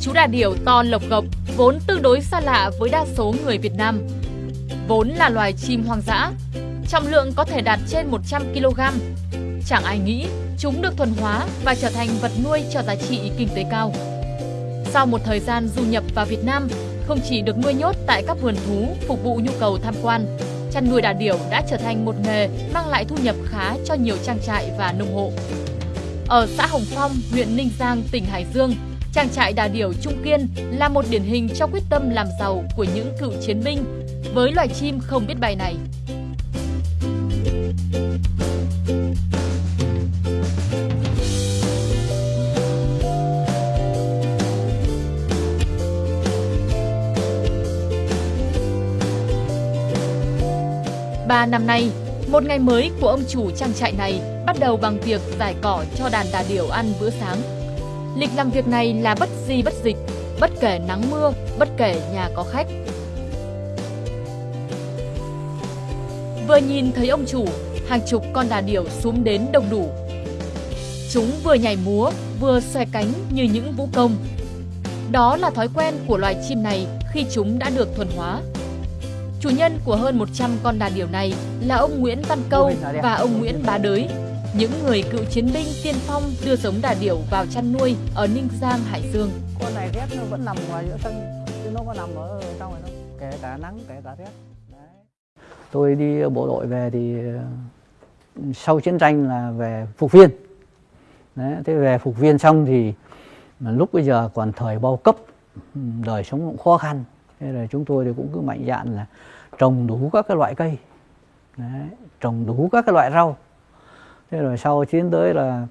chú đà điểu to lộc gộc vốn tương đối xa lạ với đa số người Việt Nam. Vốn là loài chim hoang dã, trọng lượng có thể đạt trên 100 kg. Chẳng ai nghĩ chúng được thuần hóa và trở thành vật nuôi cho giá trị kinh tế cao. Sau một thời gian du nhập vào Việt Nam, không chỉ được nuôi nhốt tại các vườn thú phục vụ nhu cầu tham quan, chăn nuôi đà điểu đã trở thành một nghề mang lại thu nhập khá cho nhiều trang trại và nông hộ. Ở xã Hồng Phong, huyện Ninh Giang, tỉnh Hải Dương, trang trại đà điểu Trung Kiên là một điển hình cho quyết tâm làm giàu của những cựu chiến binh với loài chim không biết bay này. Ba năm nay, một ngày mới của ông chủ trang trại này bắt đầu bằng việc giải cỏ cho đàn đà điểu ăn bữa sáng. Lịch làm việc này là bất di bất dịch, bất kể nắng mưa, bất kể nhà có khách. Vừa nhìn thấy ông chủ, hàng chục con đà điểu xuống đến đông đủ. Chúng vừa nhảy múa, vừa xòe cánh như những vũ công. Đó là thói quen của loài chim này khi chúng đã được thuần hóa. Chủ nhân của hơn 100 con đà điểu này là ông Nguyễn Văn Câu và ông Nguyễn Bá Đới, những người cựu chiến binh tiên phong đưa giống đà điểu vào chăn nuôi ở Ninh Giang, Hải Dương. Con này rét nó vẫn nằm ngoài giữa sân, chứ nó có nằm ở trong này đâu, kể cả nắng, kể cả rét. Đấy. Tôi đi bộ đội về thì ờ, sau chiến tranh là về phục viên. Đấy, thế về phục viên xong thì lúc bây giờ còn thời bao cấp, đời sống cũng khó khăn. Thế là chúng tôi thì cũng cứ mạnh dạn là trồng đủ các cái loại cây, Đấy, trồng đủ các cái loại rau thế rồi sau tiến tới là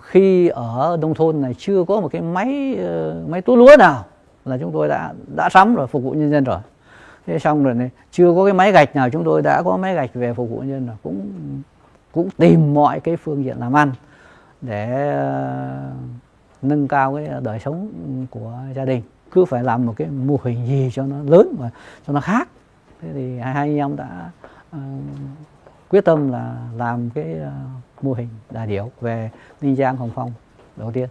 khi ở nông thôn này chưa có một cái máy ờ, máy túi lúa nào là chúng tôi đã đã sắm rồi phục vụ nhân dân rồi. Thế xong rồi này chưa có cái máy gạch nào chúng tôi đã có máy gạch về phục vụ nhân dân rồi. Cũng cũng tìm mọi cái phương diện làm ăn để uh, nâng cao cái đời sống của gia đình. Cứ phải làm một cái mô hình gì cho nó lớn mà cho nó khác. Thế thì hai anh em đã uh, quyết tâm là làm cái uh, mô hình đà điểu về Ninh Giang Hồng Phong đầu tiên.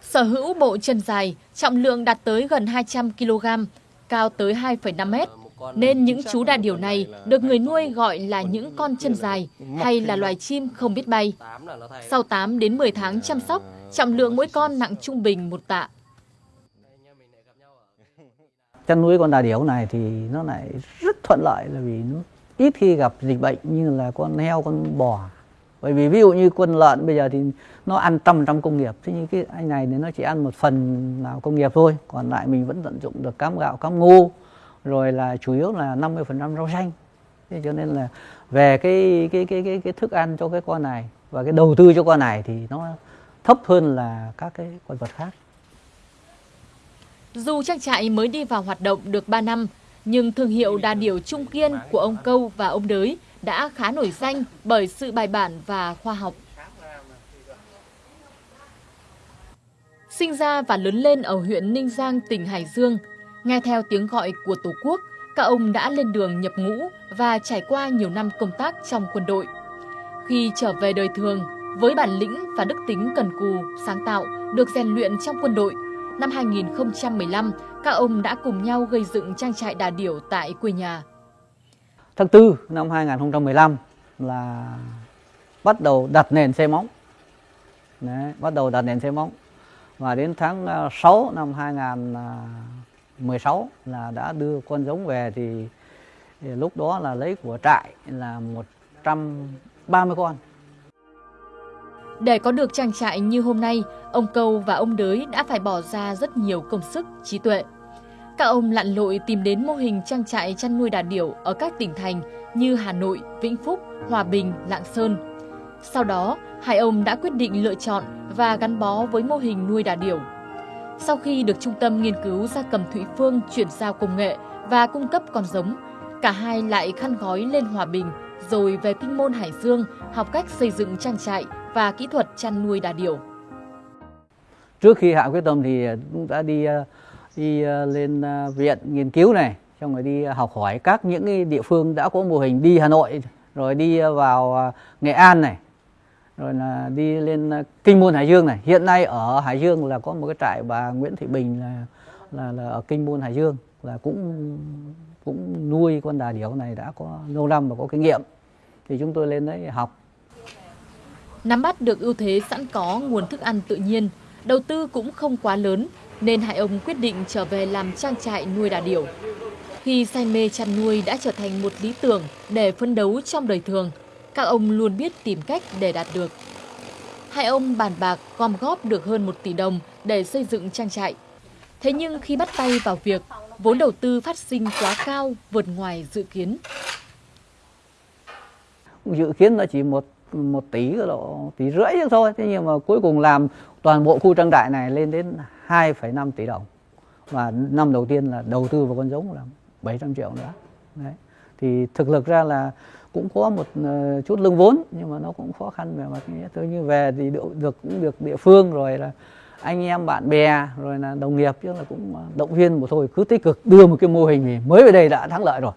Sở hữu bộ chân dài, trọng lượng đạt tới gần 200 kg, cao tới 2,5 mét. Nên những chú đà điểu này được người nuôi gọi là những con chân dài hay là loài chim không biết bay. Sau 8 đến 10 tháng chăm sóc, trọng lượng mỗi con nặng trung bình một tạ. Chăn nuôi con đà điểu này thì nó lại rất thuận lợi là vì nó ít khi gặp dịch bệnh như là con heo, con bò. Bởi vì ví dụ như con lợn bây giờ thì nó ăn trăm trăm công nghiệp. Thế nhưng cái anh này thì nó chỉ ăn một phần nào công nghiệp thôi. Còn lại mình vẫn tận dụng được cám gạo, cám ngô. Rồi là chủ yếu là 50% rau xanh. Thế cho nên là về cái cái cái cái cái thức ăn cho cái con này và cái đầu tư cho con này thì nó thấp hơn là các cái con vật khác. Dù trang trại mới đi vào hoạt động được 3 năm nhưng thương hiệu đà điểu Trung Kiên của ông Câu và ông Đới đã khá nổi danh bởi sự bài bản và khoa học. Sinh ra và lớn lên ở huyện Ninh Giang, tỉnh Hải Dương, nghe theo tiếng gọi của Tổ quốc, các ông đã lên đường nhập ngũ và trải qua nhiều năm công tác trong quân đội. Khi trở về đời thường, với bản lĩnh và đức tính cần cù, sáng tạo được rèn luyện trong quân đội, năm 2015, các ông đã cùng nhau gây dựng trang trại đà điểu tại quê nhà. Tháng 4 năm 2015 là bắt đầu đặt nền xây móng. Đấy, bắt đầu đặt nền xây móng. Và đến tháng à, 6 năm 2016 là đã đưa con giống về thì, thì lúc đó là lấy của trại là 130 con. Để có được trang trại như hôm nay, ông Câu và ông Đới đã phải bỏ ra rất nhiều công sức, trí tuệ. Các ông lặn lội tìm đến mô hình trang trại chăn nuôi đà điểu ở các tỉnh thành như Hà Nội, Vĩnh Phúc, Hòa Bình, Lạng Sơn. Sau đó, hai ông đã quyết định lựa chọn và gắn bó với mô hình nuôi đà điểu. Sau khi được Trung tâm Nghiên cứu Gia cầm Thụy Phương chuyển giao công nghệ và cung cấp con giống, cả hai lại khăn gói lên Hòa Bình rồi về Kinh Môn Hải Dương học cách xây dựng trang trại và kỹ thuật chăn nuôi đà điểu. Trước khi hạ quyết tâm thì cũng đã đi ờ, đi ờ, lên ờ, viện nghiên cứu này, xong rồi đi học hỏi các những địa phương đã có mô hình đi Hà Nội rồi đi vào Nghệ An này rồi là đi lên kinh môn hải dương này hiện nay ở hải dương là có một cái trại bà nguyễn thị bình là là, là ở kinh môn hải dương là cũng cũng nuôi con đà điểu này đã có lâu năm và có kinh nghiệm thì chúng tôi lên đấy học Nắm bắt được ưu thế sẵn có nguồn thức ăn tự nhiên, đầu tư cũng không quá lớn nên hai ông quyết định trở về làm trang trại nuôi đà điểu. Khi say mê chăn nuôi đã trở thành một lý tưởng để phấn đấu trong đời thường, các ông luôn biết tìm cách để đạt được. Hai ông bàn bạc gom góp được hơn 1 tỷ đồng để xây dựng trang trại. Thế nhưng khi bắt tay vào việc, vốn đầu tư phát sinh quá cao vượt ngoài dự kiến. dự kiến nó chỉ một một tỷ độ tỷ rưỡi thôi. Thế nhưng mà cuối cùng làm toàn bộ khu trang trại này lên đến 2,5 tỷ đồng. Và năm đầu tiên là đầu tư vào con giống là 700 triệu nữa. Đấy. Thì thực lực ra là cũng có một ờ, chút lương vốn nhưng mà nó cũng khó khăn về mặt nghĩa tôi như về thì được, được cũng được địa phương rồi là anh em bạn bè rồi là đồng nghiệp chứ là cũng ờ, động viên một thôi cứ tích cực đưa một cái mô hình thì mới về đây đã thắng lợi rồi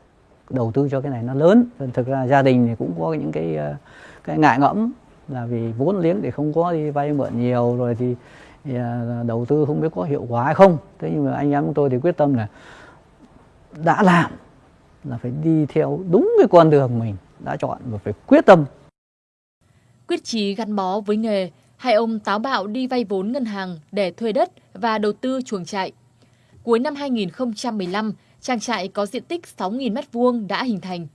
đầu tư cho cái này nó lớn. Thực ra gia đình thì cũng có những cái ờ, cái ngại ngẫm là vì vốn liếng thì không có đi vay mượn nhiều rồi thì, thì đầu tư không biết có hiệu quả hay không. Thế nhưng mà anh em chúng tôi thì quyết tâm là đã làm là phải đi theo đúng cái con đường mình đã chọn và phải quyết tâm. Quyết chí gắn bó với nghề, hai ông táo bạo đi vay vốn ngân hàng để thuê đất và đầu tư chuồng trại. Cuối năm 2015, trang trại có diện tích 6.000 m2 đã hình thành.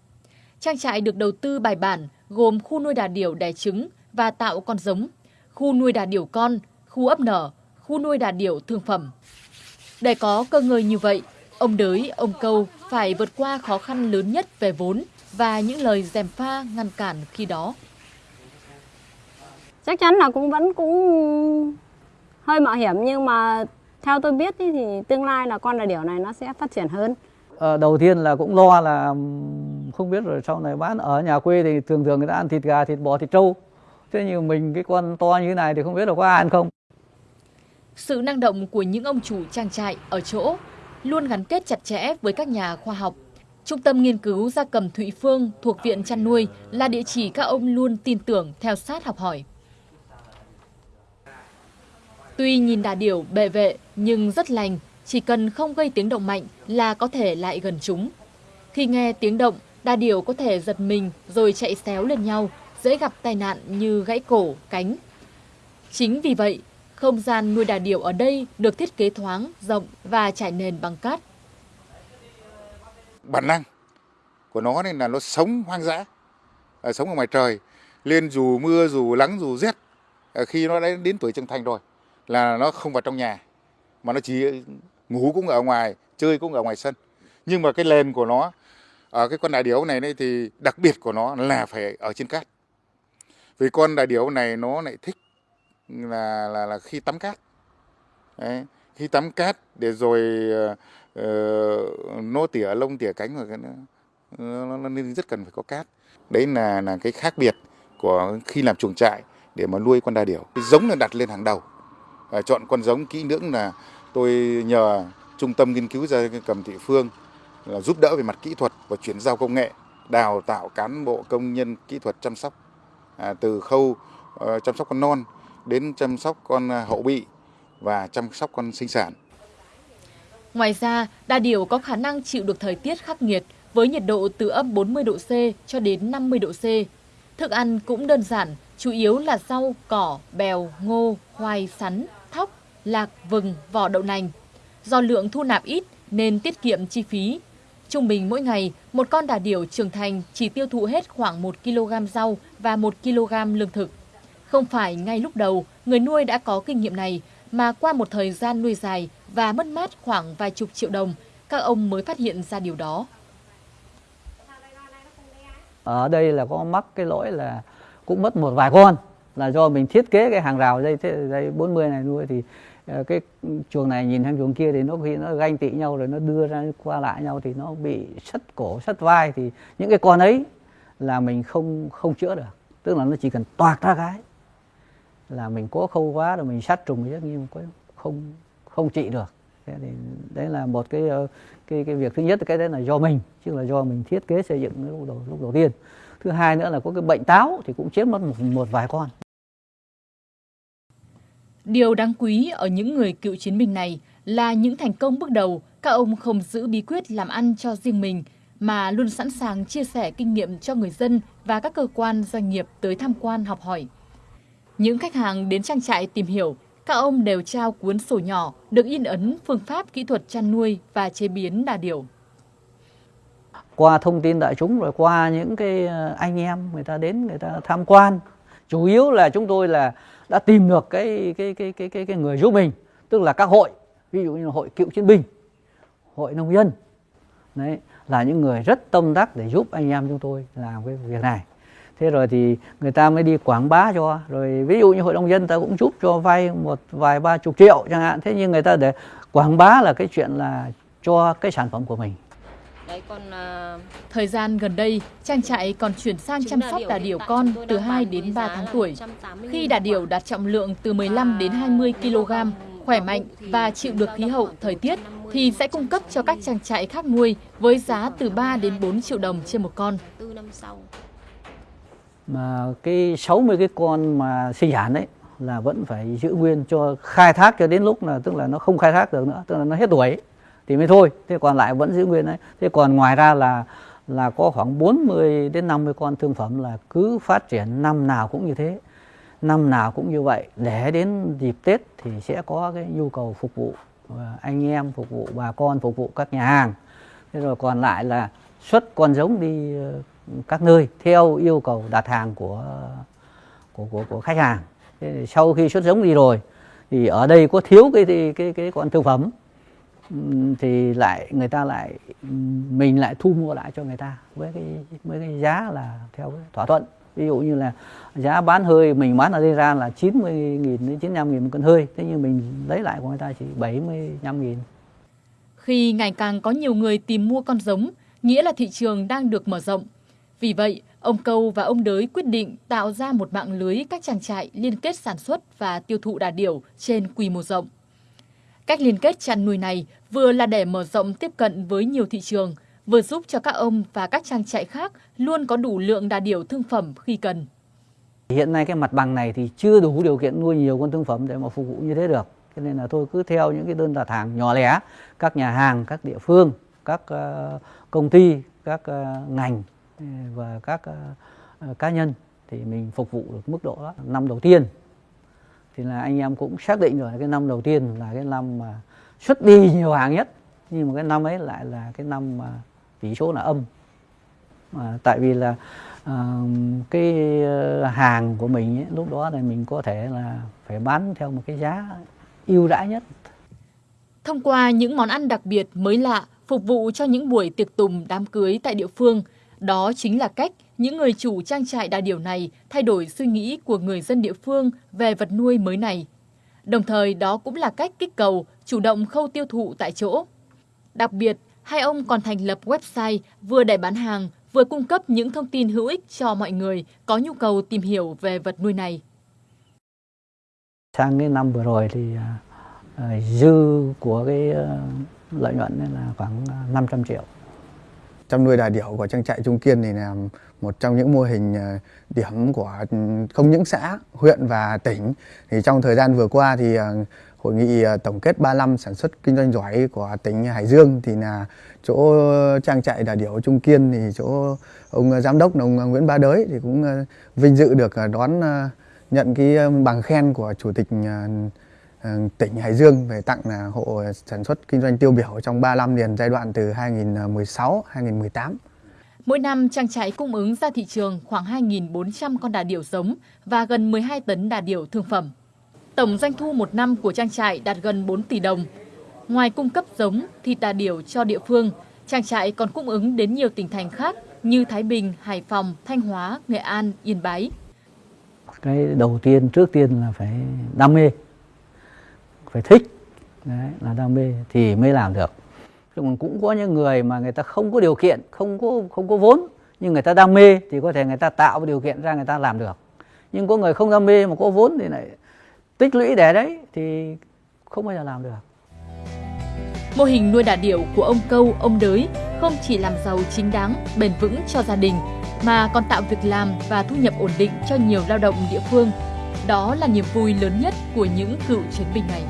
Trang trại được đầu tư bài bản gồm khu nuôi đà điểu đẻ trứng và tạo con giống, khu nuôi đà điểu con, khu ấp nở, khu nuôi đà điểu thương phẩm. Để có cơ ngơi như vậy, ông Đới, ông Câu phải vượt qua khó khăn lớn nhất về vốn và những lời dèm pha ngăn cản khi đó. chắc chắn là cũng vẫn cũng hơi mạo hiểm nhưng mà theo tôi biết ý, thì tương lai là con đà điểu này nó sẽ phát triển hơn Ờ, đầu tiên là cũng lo là không biết rồi sau này bán ở nhà quê thì thường thường người ta ăn thịt gà thịt bò thịt trâu thế nhưng mình cái con to như thế này thì không biết là có ai ăn không Sự năng động của những ông chủ trang trại ở chỗ luôn gắn kết chặt chẽ với các nhà khoa học. Trung tâm nghiên cứu gia cầm Thụy Phương thuộc Viện Chăn nuôi là địa chỉ các ông luôn tin tưởng theo sát học hỏi. Tuy nhìn đà điểu bệ vệ nhưng rất lành, chỉ cần không gây tiếng động mạnh là có thể lại gần chúng. Khi nghe tiếng động, đà điểu có thể giật mình rồi chạy xéo lên nhau, dễ gặp tai nạn như gãy cổ, cánh. Chính vì vậy, không gian nuôi đà điểu ở đây được thiết kế thoáng, rộng và trải nền bằng cát. bản năng của nó nên là nó sống hoang dã à, sống ở ngoài trời lên dù mưa dù nắng dù rét à, khi nó đã đến tuổi trưởng thành rồi là nó không vào trong nhà mà nó chỉ ngủ cũng ở ngoài chơi cũng ở ngoài sân. Nhưng mà cái lền của nó ở cái con đại điểu này, đấy thì đặc biệt của nó là phải ở trên cát. Vì con đại điểu này nó lại thích là là là khi tắm cát. Đấy. khi tắm cát để rồi ờ, ờ, uh, nó tỉa lông tỉa cánh rồi cái nó, nó, nó nên rất cần phải có cát. Đấy là là cái khác biệt của khi làm chuồng trại để mà nuôi con đà điểu. Cái giống là đặt lên hàng đầu và chọn con giống kỹ lưỡng là tôi nhờ trung tâm nghiên cứu gia cầm thị phương là giúp đỡ về mặt kỹ thuật và chuyển giao công nghệ đào tạo cán bộ công nhân kỹ thuật chăm sóc à, từ khâu uh, chăm sóc con non đến chăm sóc con à, hậu bị và chăm sóc con sinh sản Ngoài ra, đa điều có khả năng chịu được thời tiết khắc nghiệt với nhiệt độ từ âm 40 độ C cho đến 50 độ C. Thức ăn cũng đơn giản, chủ yếu là rau, cỏ, bèo, ngô, khoai, sắn, lạc, vừng, vỏ đậu nành. Do lượng thu nạp ít nên tiết kiệm chi phí. Trung bình mỗi ngày, một con đà điểu trưởng thành chỉ tiêu thụ hết khoảng 1 kg rau và 1 kg lương thực. Không phải ngay lúc đầu, người nuôi đã có kinh nghiệm này, mà qua một thời gian nuôi dài và mất mát khoảng vài chục triệu đồng, các ông mới phát hiện ra điều đó. ở đây là có mắc cái lỗi là cũng mất một vài con là do mình thiết kế cái hàng rào dây dây 40 này nuôi thì Ờ, cái chuồng này nhìn sang chuồng kia thì nó khi nó ganh tị nhau rồi nó đưa ra qua lại nhau thì nó bị sất cổ sất vai. Thì những cái con ấy là mình không không chữa được. Tức là nó chỉ cần toạc ra cái là mình cố khâu quá rồi mình sát trùng rất nhưng có không không trị được. Thế thì đấy là một cái ờ, cái cái việc thứ nhất cái đấy là do mình chứ là do mình thiết kế xây dựng lúc đầu lúc đầu tiên. Thứ hai nữa là có cái bệnh táo thì cũng chiếm mất một, một vài con. Điều đáng quý ở những người cựu chiến binh này là những thành công bước đầu, các ông không giữ bí quyết làm ăn cho riêng mình, mà luôn sẵn sàng chia sẻ kinh nghiệm cho người dân và các cơ quan doanh nghiệp tới tham quan học hỏi. Những khách hàng đến trang trại tìm hiểu, các ông đều trao cuốn sổ nhỏ được in ấn phương pháp kỹ thuật chăn nuôi và chế biến đà điểu. Qua thông tin đại chúng rồi qua những cái anh em người ta đến người ta tham quan, chủ yếu là chúng tôi là đã tìm được cái cái cái cái cái, cái người giúp mình, tức là các hội, ví dụ như hội cựu chiến binh, hội nông dân, đấy là những người rất tâm đắc để giúp anh em chúng tôi làm cái việc này. Thế rồi thì người ta mới đi quảng bá cho rồi ví dụ như hội nông dân ta cũng giúp cho vay một vài ba chục triệu chẳng hạn. Thế nhưng người ta để quảng bá là cái chuyện là cho cái sản phẩm của mình. Đấy, còn uh... Thời gian gần đây, trang trại còn chuyển sang chăm sóc đà điểu con từ 2 đến 3 tháng tuổi. Khi đà điểu đạt trọng lượng từ 15 đến 20 kg, khỏe mạnh và chịu được khí hậu, thời tiết thì sẽ cung cấp cho các trang trại khác nuôi với giá từ 3 đến 4 triệu đồng trên một con. Mà cái 60 cái con mà sinh sản đấy là vẫn phải giữ nguyên cho khai thác cho đến lúc là tức là nó không khai thác được nữa, tức là nó hết tuổi thì mới thôi. Thế còn lại vẫn giữ nguyên đấy. Thế còn ngoài ra là là có khoảng 40 đến 50 con thương phẩm là cứ phát triển năm nào cũng như thế. Năm nào cũng như vậy. Để đến dịp Tết thì sẽ có cái nhu cầu phục vụ ờ, anh em phục vụ bà con phục vụ các nhà hàng. Thế rồi còn lại là xuất con giống đi ờ, các nơi theo yêu cầu đặt hàng của của của, của khách hàng. Thế sau khi xuất giống đi rồi thì ở đây có thiếu cái cái cái, cái con thương phẩm thì lại, người ta lại, mình lại thu mua lại cho người ta với cái với cái giá là theo cái thỏa thuận. Ví dụ như là giá bán hơi, mình bán ở đây ra là 90 nghìn đến 95 nghìn một cân hơi. Thế nhưng mình lấy lại của người ta chỉ 75 nghìn. Khi ngày càng có nhiều người tìm mua con giống, nghĩa là thị trường đang được mở rộng. Vì vậy, ông Câu và ông Đới quyết định tạo ra một mạng lưới các trang trại liên kết sản xuất và tiêu thụ đà điểu trên quy mô rộng cách liên kết chăn nuôi này vừa là để mở rộng tiếp cận với nhiều thị trường vừa giúp cho các ông và các trang trại khác luôn có đủ lượng đà điểu thương phẩm khi cần. Hiện nay cái mặt bằng này thì chưa đủ điều kiện nuôi nhiều con thương phẩm để mà phục vụ như thế được. Cho nên là tôi cứ theo những cái đơn đặt hàng nhỏ lẻ, các nhà hàng, các địa phương, các ờ, công ty, các ờ, ngành ừ, và các ờ, cá nhân thì mình phục vụ được mức độ đó. Năm đầu tiên thì là anh em cũng xác định rồi cái năm đầu tiên là cái năm mà xuất đi nhiều hàng nhất. Nhưng mà cái năm ấy lại là cái năm mà tỷ số là âm. À, tại vì là uh, cái ờ, hàng của mình ấy, lúc đó là mình có thể là phải bán theo một cái giá ưu đãi nhất. Thông qua những món ăn đặc biệt mới lạ phục vụ cho những buổi tiệc tùng đám cưới tại địa phương đó chính là cách những người chủ trang trại đà điểu này thay đổi suy nghĩ của người dân địa phương về vật nuôi mới này. Đồng thời đó cũng là cách kích cầu, chủ động khâu tiêu thụ tại chỗ. Đặc biệt, hai ông còn thành lập website vừa để bán hàng, vừa cung cấp những thông tin hữu ích cho mọi người có nhu cầu tìm hiểu về vật nuôi này. Sang cái năm vừa rồi thì à, à, dư của cái ờ, lợi nhuận là khoảng à, 500 triệu. Chăn nuôi đà điểu của trang trại Trung Kiên thì là một trong những mô hình ờ, điểm của ừ, không những xã, huyện và tỉnh. Thì trong thời gian vừa qua thì ờ, hội nghị ờ, tổng kết 35 sản xuất kinh doanh giỏi của tỉnh Hải Dương thì là chỗ trang trại đà điểu Trung Kiên thì chỗ ông giám đốc ông Nguyễn Ba Đới thì cũng vinh dự được đón nhận cái bằng khen của chủ tịch tỉnh Hải Dương về tặng là hộ sản xuất kinh doanh tiêu biểu trong 3 năm liền giai đoạn từ 2016-2018. Mỗi năm trang trại cung ứng ra thị trường khoảng 2.400 con đà điểu giống và gần 12 tấn đà điểu thương phẩm. Tổng doanh thu một năm của trang trại đạt gần 4 tỷ đồng. Ngoài cung cấp giống, thịt đà điểu cho địa phương, trang trại còn cung ứng đến nhiều tỉnh thành khác như Thái Bình, Hải Phòng, Thanh Hóa, Nghệ An, Yên Bái. Cái đầu tiên, trước tiên là phải đam mê, phải thích, Đấy, là đam mê thì mới làm được. còn cũng có những người mà người ta không có điều kiện, không có không có vốn, nhưng người ta đam mê thì có thể người ta tạo điều kiện ra người ta làm được. Nhưng có người không đam mê mà có vốn thì lại tích lũy để đấy thì không bao giờ làm được. Mô hình nuôi đà điểu của ông Câu, ông Đới không chỉ làm giàu chính đáng, bền vững cho gia đình, mà còn tạo việc làm và thu nhập ổn định cho nhiều lao động địa phương. Đó là niềm vui lớn nhất của những cựu chiến binh này.